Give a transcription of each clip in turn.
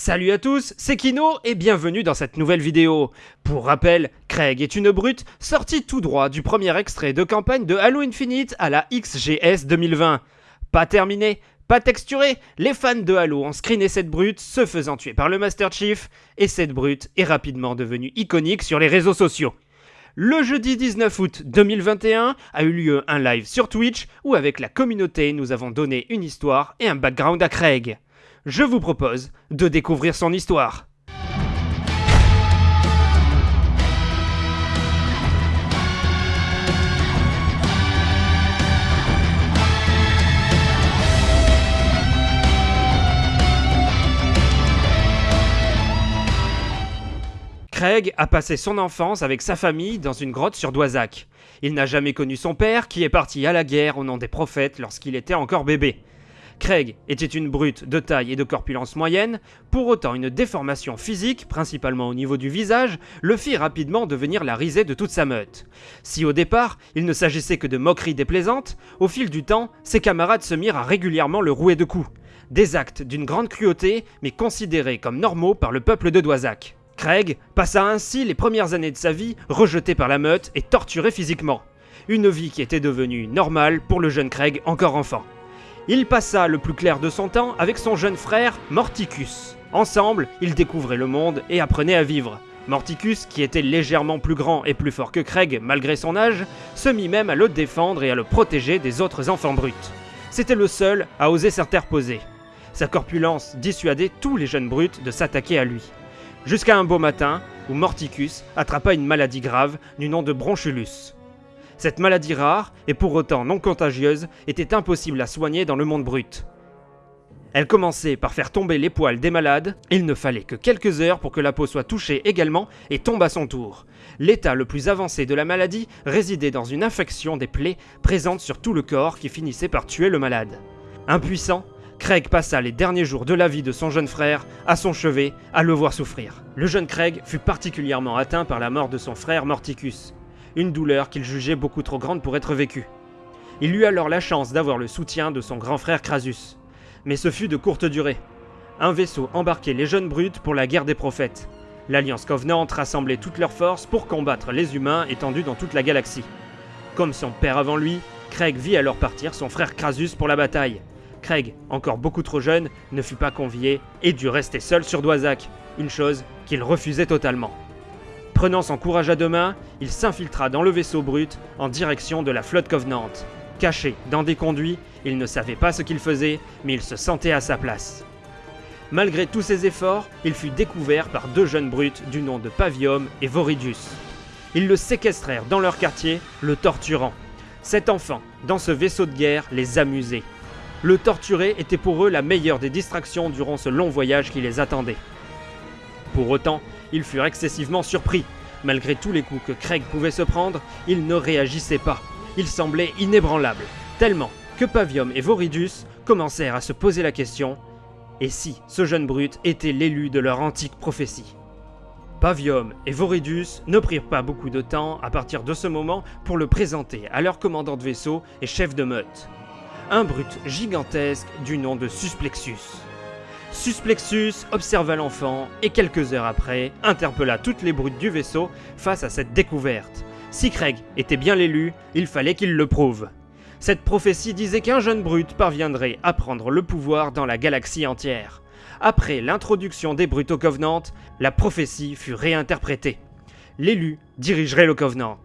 Salut à tous, c'est Kino et bienvenue dans cette nouvelle vidéo. Pour rappel, Craig est une brute sortie tout droit du premier extrait de campagne de Halo Infinite à la XGS 2020. Pas terminé, pas texturé, les fans de Halo ont screené cette brute se faisant tuer par le Master Chief et cette brute est rapidement devenue iconique sur les réseaux sociaux. Le jeudi 19 août 2021 a eu lieu un live sur Twitch où avec la communauté nous avons donné une histoire et un background à Craig je vous propose de découvrir son histoire. Craig a passé son enfance avec sa famille dans une grotte sur Doisac. Il n'a jamais connu son père qui est parti à la guerre au nom des prophètes lorsqu'il était encore bébé. Craig était une brute de taille et de corpulence moyenne, pour autant une déformation physique, principalement au niveau du visage, le fit rapidement devenir la risée de toute sa meute. Si au départ, il ne s'agissait que de moqueries déplaisantes, au fil du temps, ses camarades se mirent à régulièrement le rouer de coups. Des actes d'une grande cruauté, mais considérés comme normaux par le peuple de Doisac. Craig passa ainsi les premières années de sa vie rejeté par la meute et torturé physiquement. Une vie qui était devenue normale pour le jeune Craig encore enfant. Il passa le plus clair de son temps avec son jeune frère Morticus. Ensemble, ils découvraient le monde et apprenaient à vivre. Morticus, qui était légèrement plus grand et plus fort que Craig malgré son âge, se mit même à le défendre et à le protéger des autres enfants bruts. C'était le seul à oser s'interposer. Sa corpulence dissuadait tous les jeunes bruts de s'attaquer à lui. Jusqu'à un beau matin où Morticus attrapa une maladie grave du nom de bronchulus. Cette maladie rare, et pour autant non contagieuse, était impossible à soigner dans le monde brut. Elle commençait par faire tomber les poils des malades, il ne fallait que quelques heures pour que la peau soit touchée également et tombe à son tour. L'état le plus avancé de la maladie résidait dans une infection des plaies présentes sur tout le corps qui finissait par tuer le malade. Impuissant, Craig passa les derniers jours de la vie de son jeune frère à son chevet à le voir souffrir. Le jeune Craig fut particulièrement atteint par la mort de son frère Morticus une douleur qu'il jugeait beaucoup trop grande pour être vécue. Il eut alors la chance d'avoir le soutien de son grand frère Crasus. Mais ce fut de courte durée. Un vaisseau embarquait les jeunes brutes pour la guerre des prophètes. L'Alliance Covenant rassemblait toutes leurs forces pour combattre les humains étendus dans toute la galaxie. Comme son père avant lui, Craig vit alors partir son frère Crasus pour la bataille. Craig, encore beaucoup trop jeune, ne fut pas convié et dut rester seul sur Doisac, une chose qu'il refusait totalement. Prenant son courage à deux mains, il s'infiltra dans le vaisseau brut en direction de la flotte Covenant. Caché dans des conduits, il ne savait pas ce qu'il faisait, mais il se sentait à sa place. Malgré tous ses efforts, il fut découvert par deux jeunes brutes du nom de Pavium et Voridius. Ils le séquestrèrent dans leur quartier, le torturant. Cet enfant, dans ce vaisseau de guerre, les amusait. Le torturer était pour eux la meilleure des distractions durant ce long voyage qui les attendait. Pour autant, ils furent excessivement surpris. Malgré tous les coups que Craig pouvait se prendre, il ne réagissait pas. Il semblait inébranlable, tellement que Pavium et Voridus commencèrent à se poser la question et si ce jeune brut était l'élu de leur antique prophétie? Pavium et Voridus ne prirent pas beaucoup de temps à partir de ce moment pour le présenter à leur commandant de vaisseau et chef de meute. Un brut gigantesque du nom de Susplexus. Susplexus observa l'enfant et quelques heures après interpella toutes les brutes du vaisseau face à cette découverte. Si Craig était bien l'élu, il fallait qu'il le prouve. Cette prophétie disait qu'un jeune brut parviendrait à prendre le pouvoir dans la galaxie entière. Après l'introduction des brutes au Covenant, la prophétie fut réinterprétée. L'élu dirigerait le Covenant.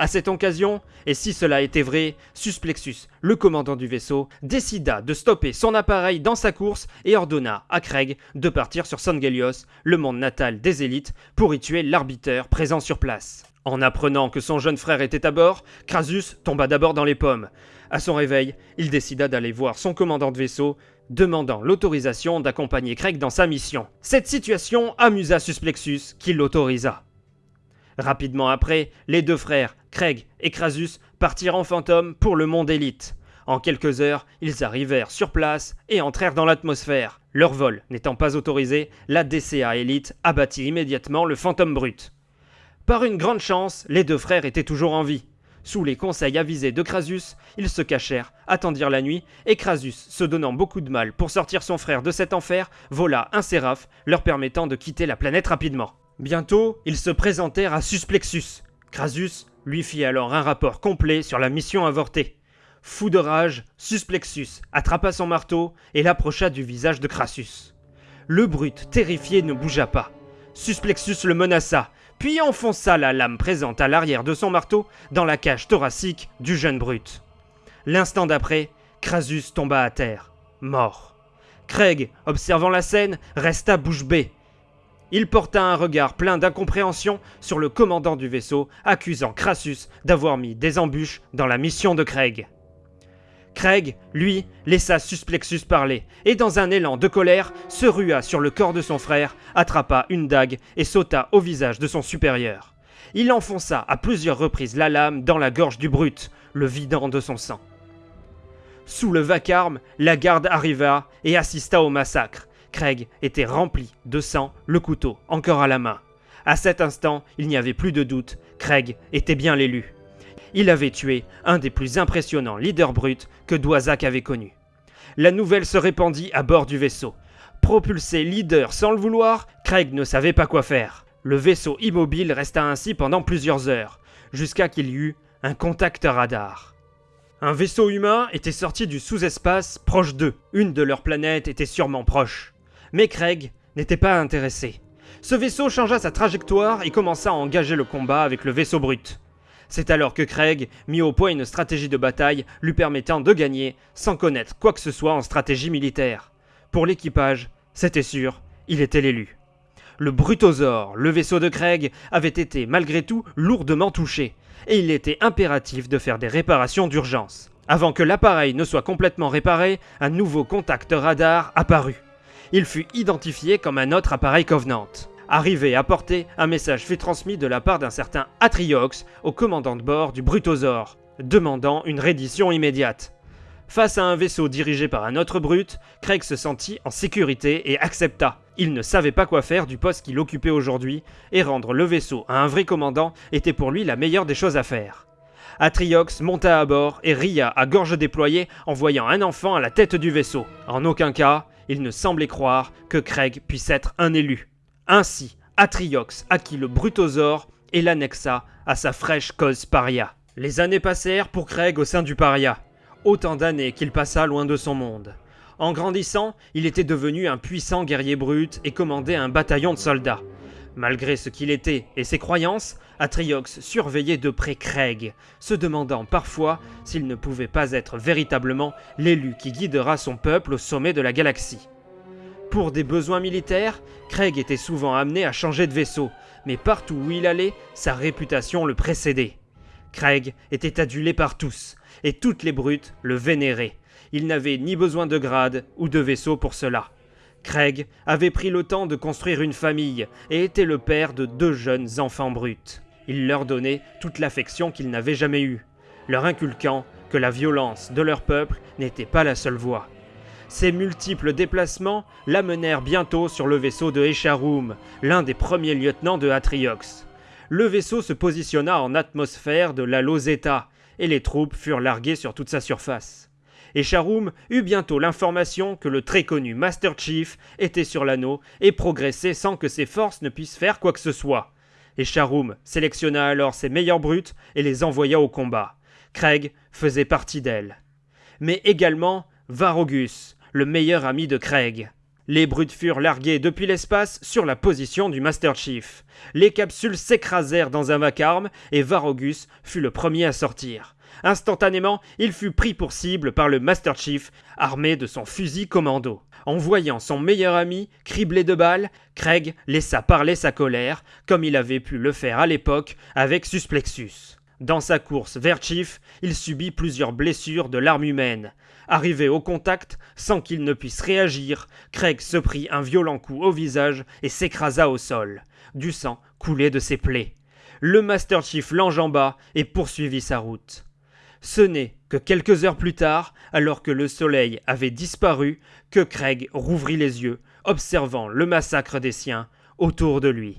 À cette occasion, et si cela était vrai, Susplexus, le commandant du vaisseau, décida de stopper son appareil dans sa course et ordonna à Craig de partir sur Sangelios, le monde natal des élites, pour y tuer l'arbiteur présent sur place. En apprenant que son jeune frère était à bord, Crasus tomba d'abord dans les pommes. À son réveil, il décida d'aller voir son commandant de vaisseau, demandant l'autorisation d'accompagner Craig dans sa mission. Cette situation amusa Susplexus, qui l'autorisa. Rapidement après, les deux frères, Craig et Crasus, partirent en fantôme pour le monde élite. En quelques heures, ils arrivèrent sur place et entrèrent dans l'atmosphère. Leur vol n'étant pas autorisé, la DCA élite abattit immédiatement le fantôme brut. Par une grande chance, les deux frères étaient toujours en vie. Sous les conseils avisés de Crasus, ils se cachèrent, attendirent la nuit, et Crasus, se donnant beaucoup de mal pour sortir son frère de cet enfer, vola un séraph, leur permettant de quitter la planète rapidement. Bientôt, ils se présentèrent à Susplexus. Crasus lui fit alors un rapport complet sur la mission avortée. Fou de rage, Susplexus attrapa son marteau et l'approcha du visage de Crassus. Le brute, terrifié, ne bougea pas. Susplexus le menaça, puis enfonça la lame présente à l'arrière de son marteau dans la cage thoracique du jeune brute. L'instant d'après, Crasus tomba à terre, mort. Craig, observant la scène, resta bouche bée. Il porta un regard plein d'incompréhension sur le commandant du vaisseau, accusant Crassus d'avoir mis des embûches dans la mission de Craig. Craig, lui, laissa Susplexus parler, et dans un élan de colère, se rua sur le corps de son frère, attrapa une dague et sauta au visage de son supérieur. Il enfonça à plusieurs reprises la lame dans la gorge du brute, le vidant de son sang. Sous le vacarme, la garde arriva et assista au massacre. Craig était rempli de sang, le couteau encore à la main. À cet instant, il n'y avait plus de doute, Craig était bien l'élu il avait tué un des plus impressionnants leaders bruts que Doisac avait connu. La nouvelle se répandit à bord du vaisseau. Propulsé leader sans le vouloir, Craig ne savait pas quoi faire. Le vaisseau immobile resta ainsi pendant plusieurs heures, jusqu'à qu'il y eut un contact radar. Un vaisseau humain était sorti du sous-espace proche d'eux. Une de leurs planètes était sûrement proche. Mais Craig n'était pas intéressé. Ce vaisseau changea sa trajectoire et commença à engager le combat avec le vaisseau brut. C'est alors que Craig mit au point une stratégie de bataille lui permettant de gagner sans connaître quoi que ce soit en stratégie militaire. Pour l'équipage, c'était sûr, il était l'élu. Le Brutosaure, le vaisseau de Craig, avait été malgré tout lourdement touché, et il était impératif de faire des réparations d'urgence. Avant que l'appareil ne soit complètement réparé, un nouveau contact radar apparut. Il fut identifié comme un autre appareil Covenant. Arrivé à portée, un message fut transmis de la part d'un certain Atriox au commandant de bord du Brutosaure, demandant une reddition immédiate. Face à un vaisseau dirigé par un autre brute, Craig se sentit en sécurité et accepta. Il ne savait pas quoi faire du poste qu'il occupait aujourd'hui, et rendre le vaisseau à un vrai commandant était pour lui la meilleure des choses à faire. Atriox monta à bord et ria à gorge déployée en voyant un enfant à la tête du vaisseau. En aucun cas, il ne semblait croire que Craig puisse être un élu. Ainsi, Atriox acquit le Brutosaure et l'annexa à sa fraîche cause paria. Les années passèrent pour Craig au sein du paria. Autant d'années qu'il passa loin de son monde. En grandissant, il était devenu un puissant guerrier brut et commandait un bataillon de soldats. Malgré ce qu'il était et ses croyances, Atriox surveillait de près Craig, se demandant parfois s'il ne pouvait pas être véritablement l'élu qui guidera son peuple au sommet de la galaxie. Pour des besoins militaires, Craig était souvent amené à changer de vaisseau, mais partout où il allait, sa réputation le précédait. Craig était adulé par tous, et toutes les brutes le vénéraient. Il n'avait ni besoin de grade ou de vaisseau pour cela. Craig avait pris le temps de construire une famille et était le père de deux jeunes enfants bruts. Il leur donnait toute l'affection qu'ils n'avaient jamais eue, leur inculquant que la violence de leur peuple n'était pas la seule voie. Ces multiples déplacements l'amenèrent bientôt sur le vaisseau de Echarum, l'un des premiers lieutenants de Atriox. Le vaisseau se positionna en atmosphère de la Lozeta, et les troupes furent larguées sur toute sa surface. Echarum eut bientôt l'information que le très connu Master Chief était sur l'anneau et progressait sans que ses forces ne puissent faire quoi que ce soit. Echarum sélectionna alors ses meilleures brutes et les envoya au combat. Craig faisait partie d'elles. Mais également Varogus, le meilleur ami de Craig. Les brutes furent larguées depuis l'espace sur la position du Master Chief. Les capsules s'écrasèrent dans un vacarme et Varogus fut le premier à sortir. Instantanément, il fut pris pour cible par le Master Chief, armé de son fusil commando. En voyant son meilleur ami criblé de balles, Craig laissa parler sa colère, comme il avait pu le faire à l'époque avec Susplexus. Dans sa course vers Chief, il subit plusieurs blessures de l'arme humaine. Arrivé au contact, sans qu'il ne puisse réagir, Craig se prit un violent coup au visage et s'écrasa au sol. Du sang coulait de ses plaies. Le Master Chief l'enjamba et poursuivit sa route. Ce n'est que quelques heures plus tard, alors que le soleil avait disparu, que Craig rouvrit les yeux, observant le massacre des siens autour de lui.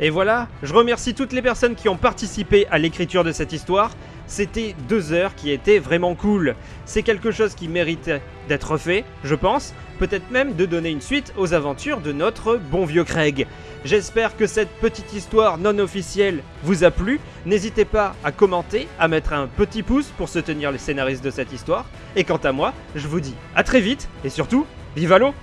Et voilà, je remercie toutes les personnes qui ont participé à l'écriture de cette histoire. C'était deux heures qui étaient vraiment cool. C'est quelque chose qui méritait d'être fait, je pense. Peut-être même de donner une suite aux aventures de notre bon vieux Craig. J'espère que cette petite histoire non officielle vous a plu. N'hésitez pas à commenter, à mettre un petit pouce pour soutenir les scénaristes de cette histoire. Et quant à moi, je vous dis à très vite et surtout, vive l'eau